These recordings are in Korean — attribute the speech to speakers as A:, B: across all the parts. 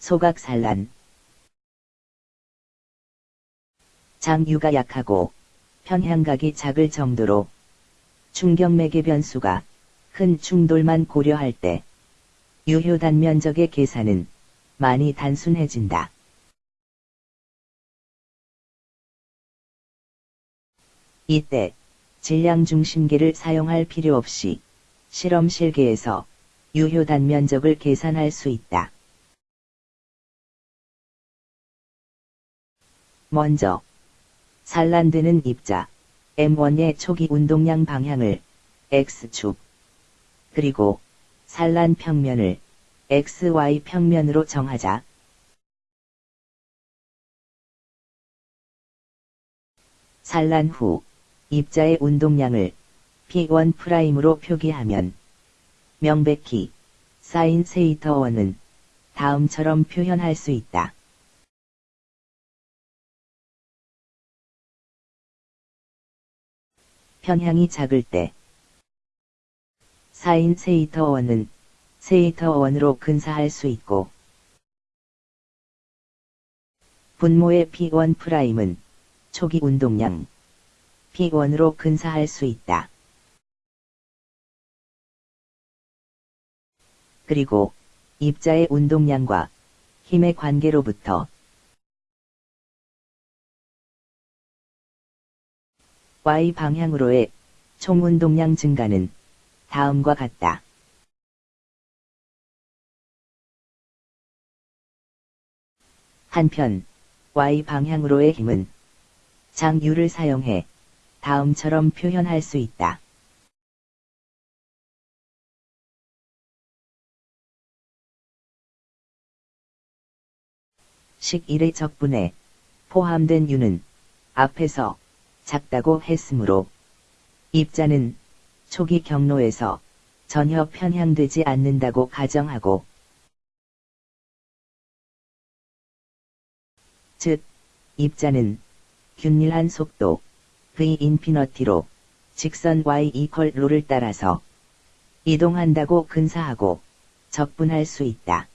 A: 소각산란 장유가 약하고 편향각이 작을 정도로 충격맥의 변수가 큰 충돌만 고려할 때 유효 단 면적의 계산은 많이 단순해진다. 이때 질량 중심계를 사용할 필요 없이 실험 실계에서 유효 단 면적을 계산할 수 있다. 먼저 산란되는 입자 M1의 초기 운동량 방향을 X축 그리고 산란 평면을 XY 평면으로 정하자. 산란 후 입자의 운동량을 P1'으로 표기하면 명백히 사인 세이터 원은 다음처럼 표현할 수 있다. 편향이 작을 때 사인 세이터 원은 세이터 원으로 근사할 수 있고 분모의 P1 프라임은 초기 운동량 P1으로 근사할 수 있다. 그리고 입자의 운동량과 힘의 관계로부터 Y 방향으로의 총 운동량 증가는 다음과 같다. 한편 Y 방향으로의 힘은 장유를 사용해 다음처럼 표현할 수 있다. 식 1의 적분에 포함된 유는 앞에서 작다고 했으므로 입자는 초기 경로에서 전혀 편향되지 않는다고 가정하고 즉 입자는 균일한 속도 v 인피너티로 직선 y 이퀄 로를 따라서 이동한다고 근사하고 적분할 수 있다.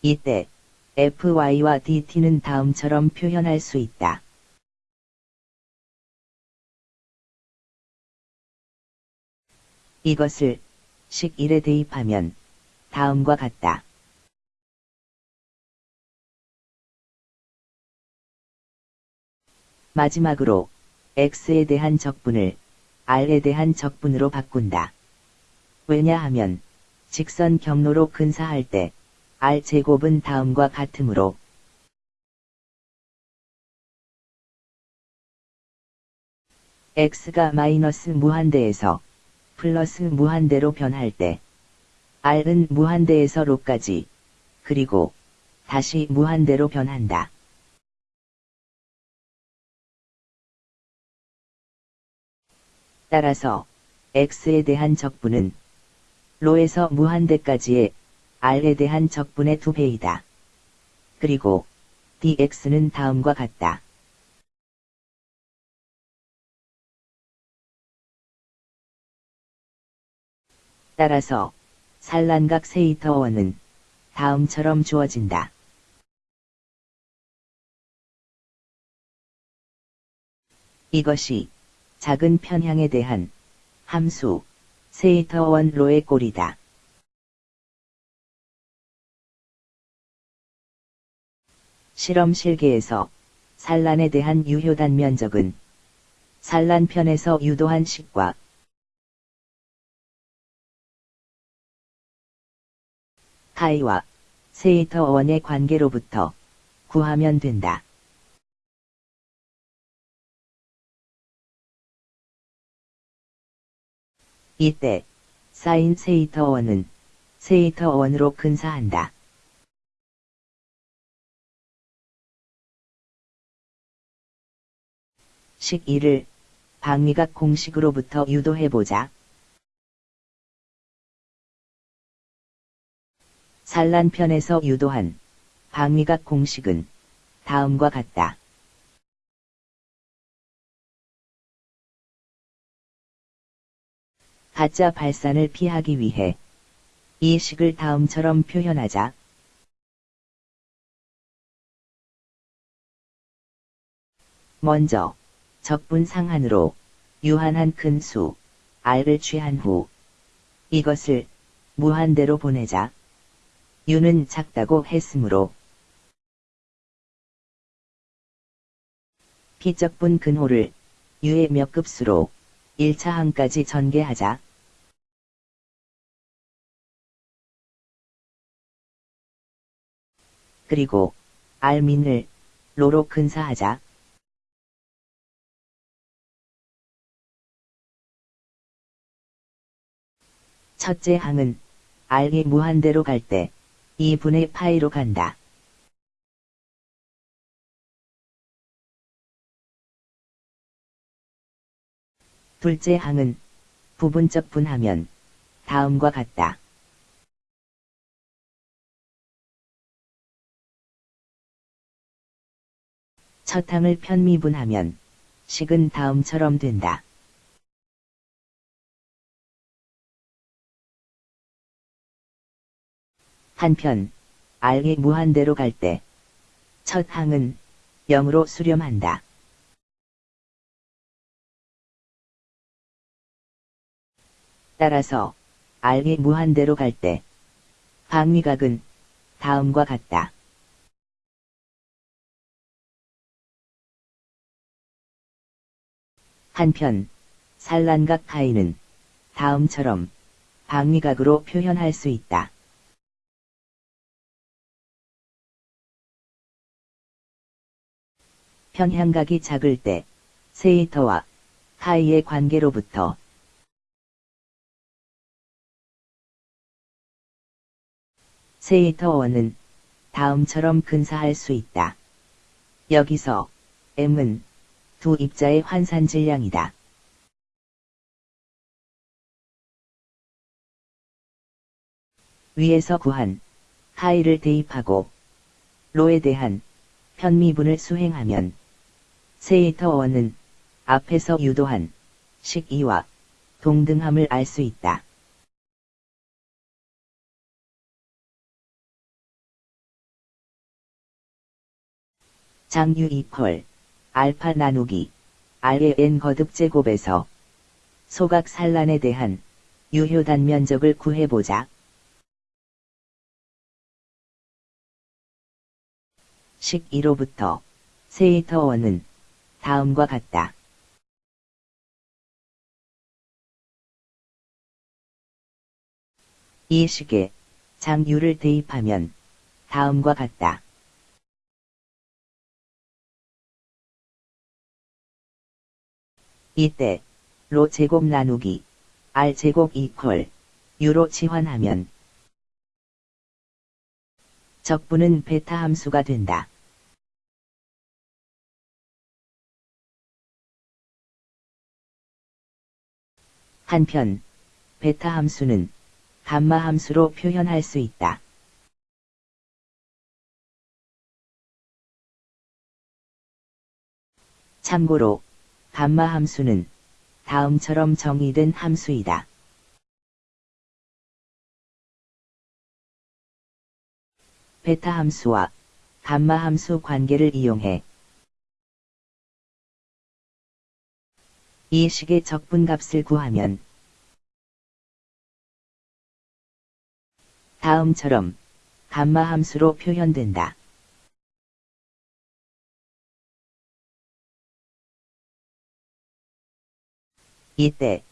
A: 이때 fy와 dt는 다음처럼 표현할 수 있다. 이것을 식 1에 대입하면 다음과 같다. 마지막으로 x에 대한 적분을 r에 대한 적분으로 바꾼다. 왜냐하면 직선 경로로 근사할 때 r제곱은 다음과 같으므로 x가 마이너스 무한대에서 플러스 무한대로 변할 때 r은 무한대에서 로까지 그리고 다시 무한대로 변한다. 따라서 x에 대한 적분은 로에서 무한대까지의 r에 대한 적분의 두 배이다. 그리고 dx는 다음과 같다. 따라서 산란각 세이터원은 다음처럼 주어진다. 이것이 작은 편향에 대한 함수 세이터원 로의 꼴이다. 실험 실계에서 산란에 대한 유효단 면적은 산란편에서 유도한 식과 카이와 세이터 원의 관계로부터 구하면 된다. 이때 사인 세이터 원은 세이터 원으로 근사한다. 식 1을 방위각 공식으로부터 유도해보자. 산란편에서 유도한 방위각 공식은 다음과 같다. 가짜 발산을 피하기 위해 이 식을 다음처럼 표현하자. 먼저 적분 상한으로 유한한 큰 수, R을 취한 후 이것을 무한대로 보내자. U는 작다고 했으므로 P적분 근호를 U의 몇 급수로 1차 항까지 전개하자. 그리고 R민을 로로 근사하자. 첫째 항은 R이 무한대로 갈 때 2분의 파이로 간다. 둘째 항은 부분적 분하면 다음과 같다. 첫 항을 편미분하면 식은 다음처럼 된다. 한편 R이 무한대로 갈 때 첫 항은 0으로 수렴한다. 따라서 R이 무한대로 갈 때 방위각은 다음과 같다. 한편 산란각 파이는 다음처럼 방위각으로 표현할 수 있다. 편향각이 작을 때 세이터와 파이의 관계로부터 세이터1은 다음처럼 근사할 수 있다. 여기서 m은 두 입자의 환산 질량이다. 위에서 구한 하이를 대입하고 로에 대한 편미분을 수행하면 세이터1은 앞에서 유도한 식2와 동등함을 알 수 있다. 장유 2펄 알파 나누기 R의 n 거듭 제곱에서 소각 산란에 대한 유효 단면적을 구해보자. 식 1호부터 세이터 1은 다음과 같다. 이 식에 장유를 대입하면 다음과 같다. 이때 로 제곱 나누기 r 제곱 이퀄 유로 치환하면 적분은 베타 함수가 된다. 한편 베타 함수는 감마 함수로 표현할 수 있다. 참고로 감마 함수는 다음처럼 정의된 함수이다. 베타 함수와 감마 함수 관계를 이용해 이 식의 적분값을 구하면 다음처럼 감마 함수로 표현된다. 이때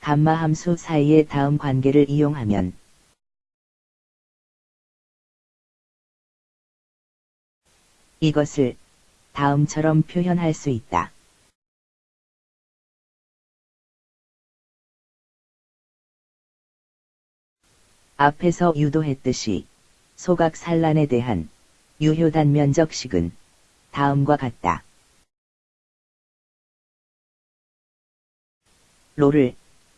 A: 감마 함수 사이의 다음 관계를 이용하면 이것을 다음처럼 표현할 수 있다. 앞에서 유도했듯이 소각 산란에 대한 유효단 면적식은 다음과 같다. 로를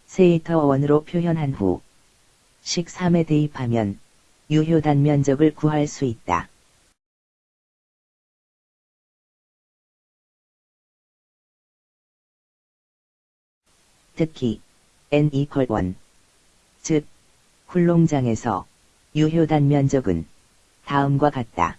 A: 세이터 원으로 표현한 후 식 3에 대입하면 유효단 면적을 구할 수 있다. 특히 n 이퀄 1. 즉, 훌롱장에서 유효단 면적은 다음과 같다.